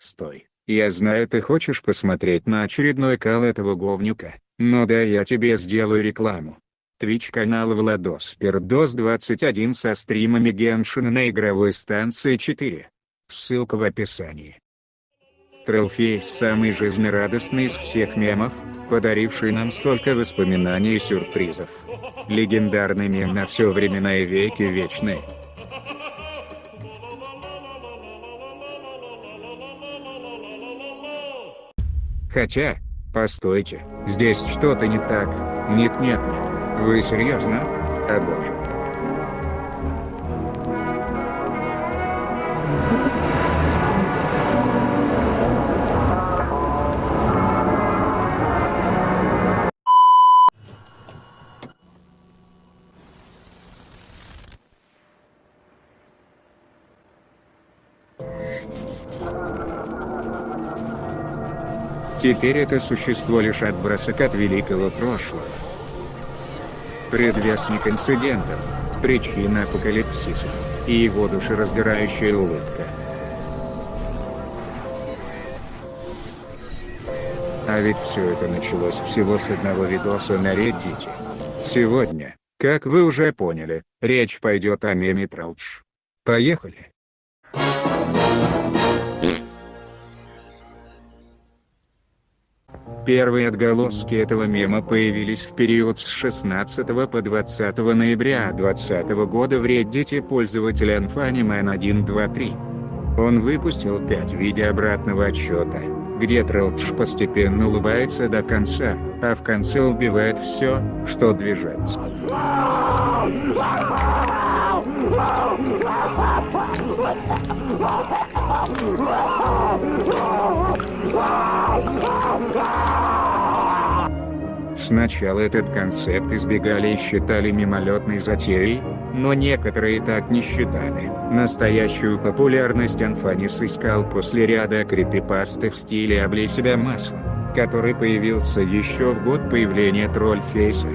Стой, я знаю ты хочешь посмотреть на очередной кал этого говнюка, но да я тебе сделаю рекламу. Twitch канал Владос Пердос 21 со стримами Геншина на игровой станции 4. Ссылка в описании. Трелфейс самый жизнерадостный из всех мемов, подаривший нам столько воспоминаний и сюрпризов. Легендарный мем на все времена и веки вечный. Хотя, постойте, здесь что-то не так. Нет нет нет, вы серьезно? О боже. Теперь это существо лишь отбросок от великого прошлого. Предвестник инцидентов, причина апокалипсисов, и его душераздирающая улыбка. А ведь все это началось всего с одного видоса на Reddit. Сегодня, как вы уже поняли, речь пойдет о меме Тралдж. Поехали! Первые отголоски этого мема появились в период с 16 по 20 ноября 2020 года в Reddit пользователя Anfaniman123. Он выпустил 5 видео обратного отчета, где Трелдж постепенно улыбается до конца, а в конце убивает все, что движется. Сначала этот концепт избегали и считали мимолетной затеей, но некоторые так не считали. Настоящую популярность Анфанис искал после ряда крипипасты в стиле «Облей себя маслом», который появился еще в год появления Тролльфейса.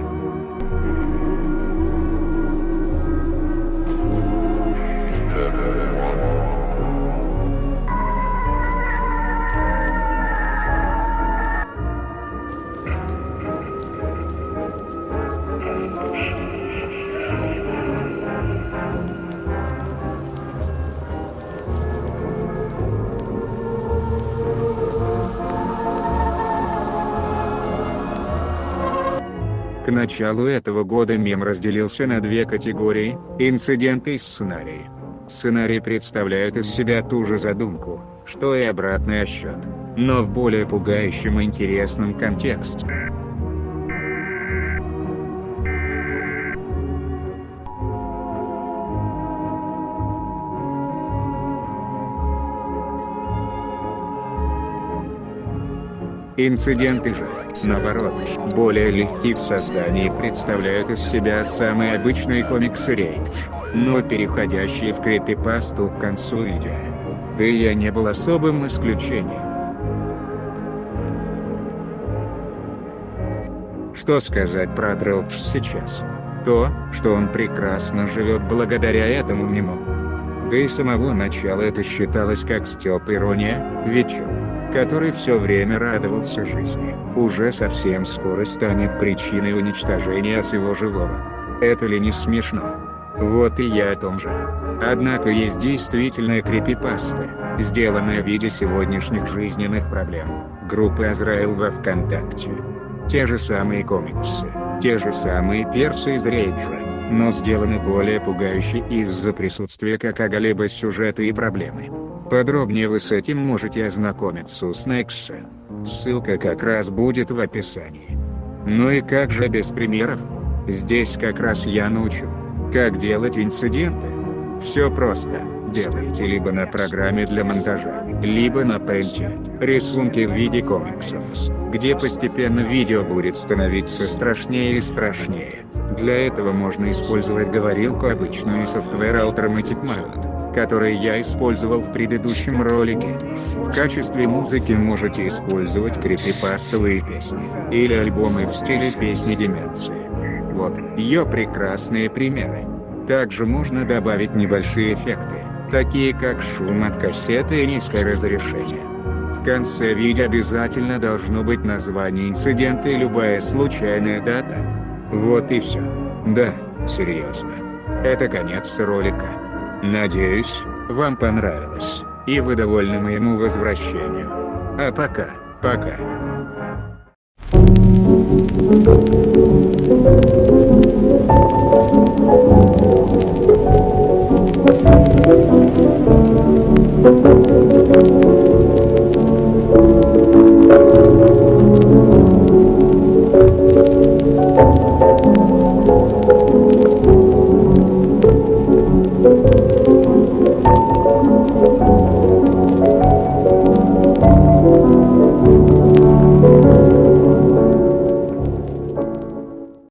К началу этого года мем разделился на две категории – инциденты и сценарии. Сценарий представляет из себя ту же задумку, что и обратный отсчет, но в более пугающем и интересном контексте. Инциденты же, наоборот, более легки в создании представляют из себя самые обычные комиксы рейдж, но переходящие в крипипасту к концу видео. Да и я не был особым исключением. Что сказать про Дрелдж сейчас? То, что он прекрасно живет благодаря этому мему. Да и самого начала это считалось как стёб ирония, ведь который все время радовался жизни, уже совсем скоро станет причиной уничтожения всего живого. Это ли не смешно? Вот и я о том же. Однако есть действительная крипипаста, сделанная в виде сегодняшних жизненных проблем, группы Азраил во Вконтакте. Те же самые комиксы, те же самые персы из Рейджа, но сделаны более пугающе из-за присутствия какого-либо сюжета и проблемы. Подробнее вы с этим можете ознакомиться у Снекса. Ссылка как раз будет в описании. Ну и как же без примеров? Здесь как раз я научу, как делать инциденты. Все просто. Делайте либо на программе для монтажа, либо на пенте, рисунки в виде комиксов, где постепенно видео будет становиться страшнее и страшнее. Для этого можно использовать говорилку обычную и софтвер Automatic Mount которые я использовал в предыдущем ролике. В качестве музыки можете использовать крипипастовые песни, или альбомы в стиле песни Деменции. Вот, ее прекрасные примеры. Также можно добавить небольшие эффекты, такие как шум от кассеты и низкое разрешение. В конце видео обязательно должно быть название инцидента и любая случайная дата. Вот и все. Да, серьезно. Это конец ролика. Надеюсь, вам понравилось, и вы довольны моему возвращению. А пока, пока. Thank you.